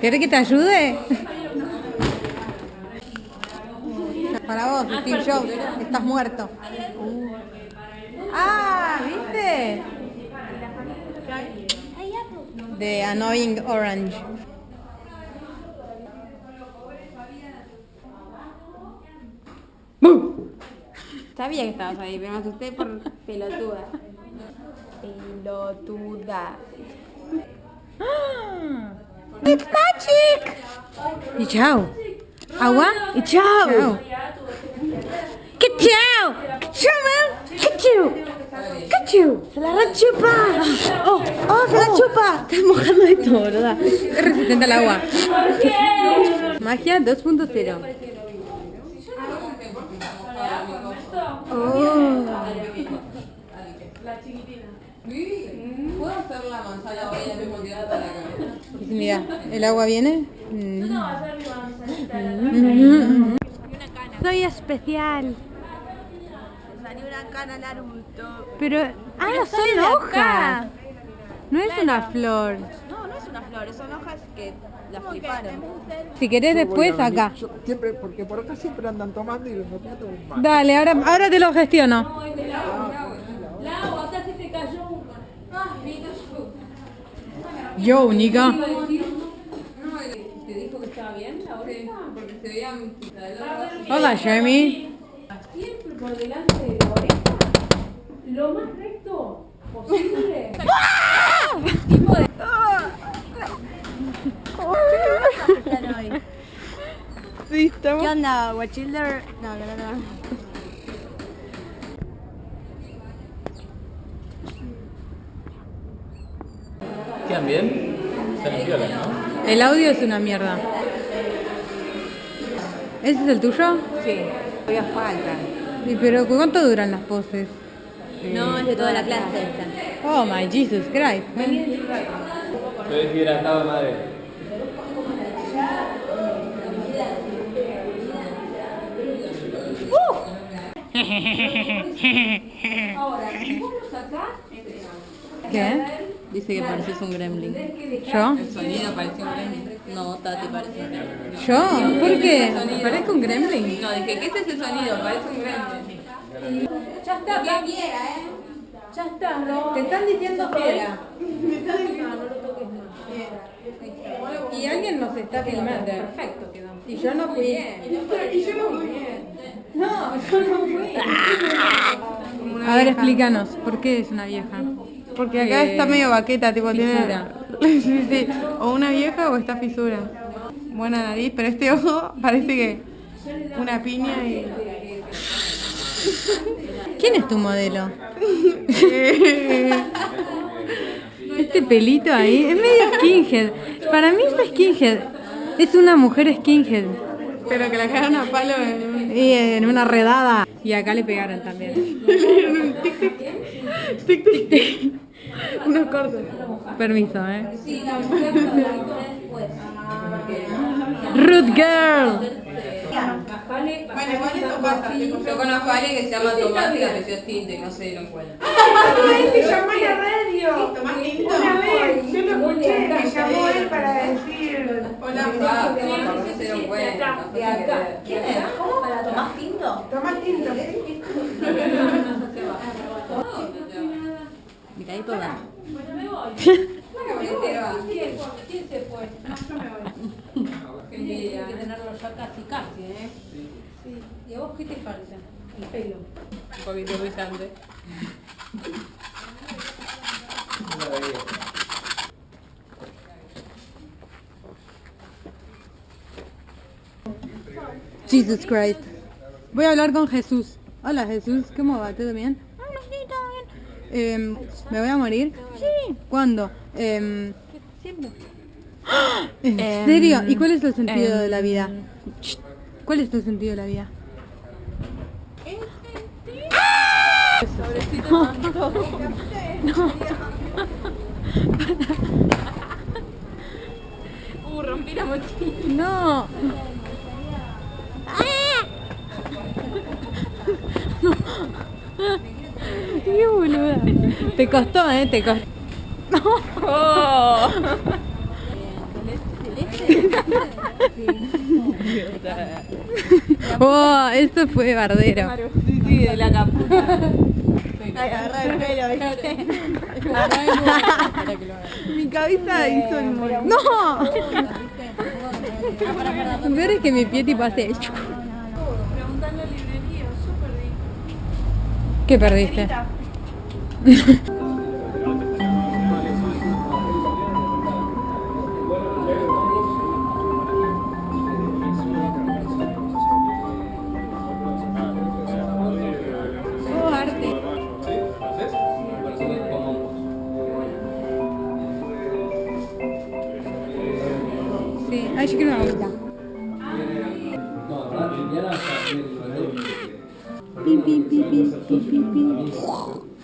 ¿Querés que te ayude? Para vos, Steve Jobs, estás muerto. Ah, ¿viste? De Annoying Orange. Sabía que estabas ahí, pero me asusté por pelotuda. Pelotuda. It's magic. Y chao. Agua y chao. ¡Que chao! ¡Que chao, man! ¡Que chao! ¡Que chao! ¡Se la rechupa! ¡Oh! ¡Oh, se la chupa! Estás mojando de todo, ¿verdad? Es resistente al agua. Magia 2.0. Oh. ¿Puedo hacer la manzana hoy al mismo tiempo para acá? Mira, ¿el agua viene? Mm. Soy especial. Salió una cana. Pero, ah, son hojas. No es una flor. No, no es una flor, son hojas que las fliparon. Si querés después, acá. Yo siempre, porque por acá siempre andan tomando y los toman. Dale, ahora, ahora te lo gestiono. Yo, Nika. ¿Te dijo que estaba bien oreja? Porque se veía Hola, Jeremy. siempre por delante de la oreja, lo más recto posible. Sí, estamos. ¿Qué onda, Watchilder? No, no, no, ¿no? El audio es una mierda. ¿Ese es el tuyo? Sí, todavía falta. Sí, pero ¿cuánto duran las poses? No, es de toda la clase esta. Oh my Jesus Christ. Estoy deshidratado, madre. ¿Qué? Dice que pareces un gremlin. ¿Yo? El sonido parece un gremlin. No, Tati parece un gremlin. ¿Yo? ¿Por qué? ¿Parezco un gremlin? No, dije, ¿qué es ese sonido? Parece un gremlin. Ya está, pa- Ya está, no. Te están diciendo fuera. Y alguien nos está filmando. Perfecto quedó. Y yo no fui. Y yo no fui bien. No, yo no fui. A ver, explícanos, ¿por qué es una vieja? Porque acá Eh, está medio vaqueta, tipo fisura. tiene... sí, sí. O una vieja o está fisura. Buena nariz, pero este ojo parece que una piña y... ¿Quién es tu modelo? Este pelito ahí es medio skinhead. Para mí es skinhead. Es una mujer skinhead. Pero que la cagaron a palo en. Y en una redada. Y acá le pegaron también. Tic, tic, tic. Unos cortos. Permiso, eh. Rude girl. Bueno, igual eso pasa. Yo conozco a alguien que se llama Tomás y que apreció tinte y no se dieron cuenta. Te llamó en la radio. Tomás Tinto. Una vez, yo lo escuché, me llamó él para decir. Hola, Fab. No se dieron cuenta. De acá. ¿Quién es? ¿Cómo? ¿Para Tomás Pinto? Tomás Tinto. Me caí toda. ¿Quién, ¿Quién se fue? No, yo me voy. Hay que tenerlo ya casi, casi, ¿eh? Sí. ¿Y a vos qué te falta? El pelo. Un poquito brillante. Jesus Christ. Voy a hablar con Jesús. Hola Jesús, ¿cómo va? ¿Todo bien? Em, ¿Me voy a morir? Sí. ¿Cuándo? Em, ¿En serio? ¿Y cuál es el sentido de la vida? ¿Cuál es el sentido de la vida? Uh, rompí la mochila. No. Qué boluda. Te costó, eh, te costó. Oh, eso fue bardero. Sí, sí, de la capucha. Mi cabeza hizo el mol- ¡No! Lo peor es que mi pie tipo hace... chuc. ¿Qué perdiste? Oh, arte. Sí, ay, yo quiero una agüita. Pi, pi, pi, pi, pi, pi, pi.